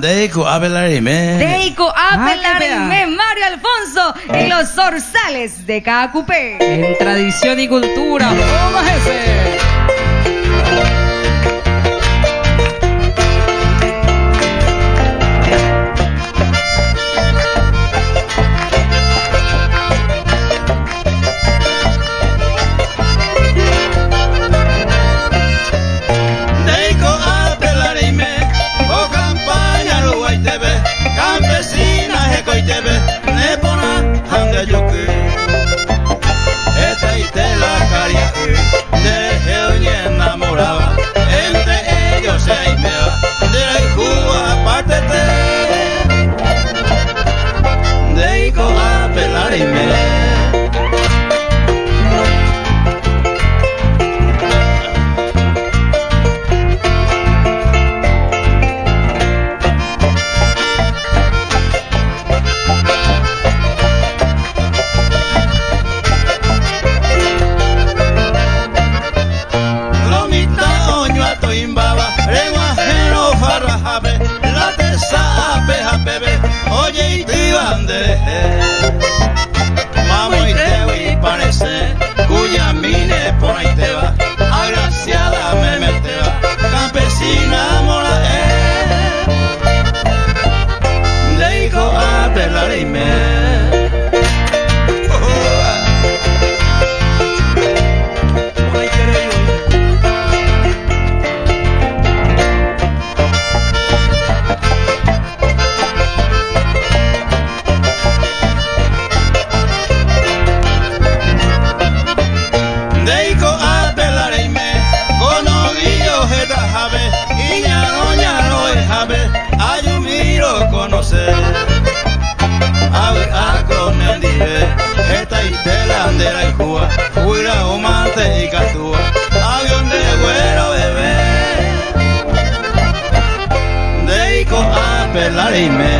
Deico Abelar Jiménez. Deico Mario Alfonso, en los zorzales de cada. En tradición y cultura. Oh, Amen.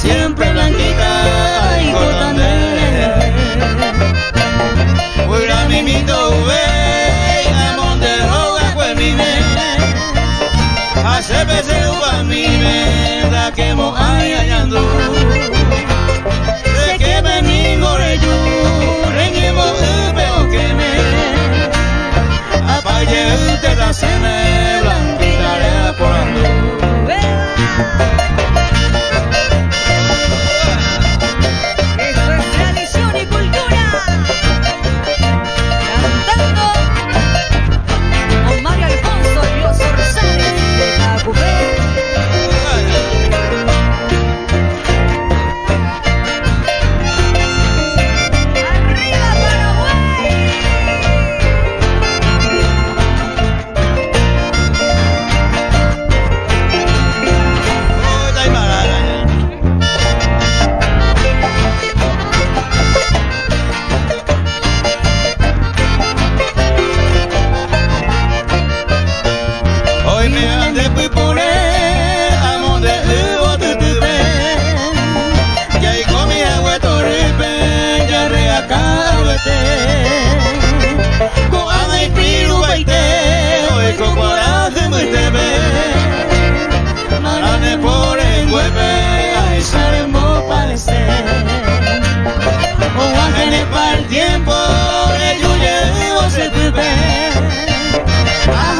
siempre blanquita y cotanera. Huirá mi mito ve, jamón de roga cuemine, hace veces guamine, la quemo ay ayandú. baite Koana ipiru baite Oeko guaraje maite be Marane pore nguepe Aizaren bo palese Oaxene par tiempo Elluye o se tupe Aja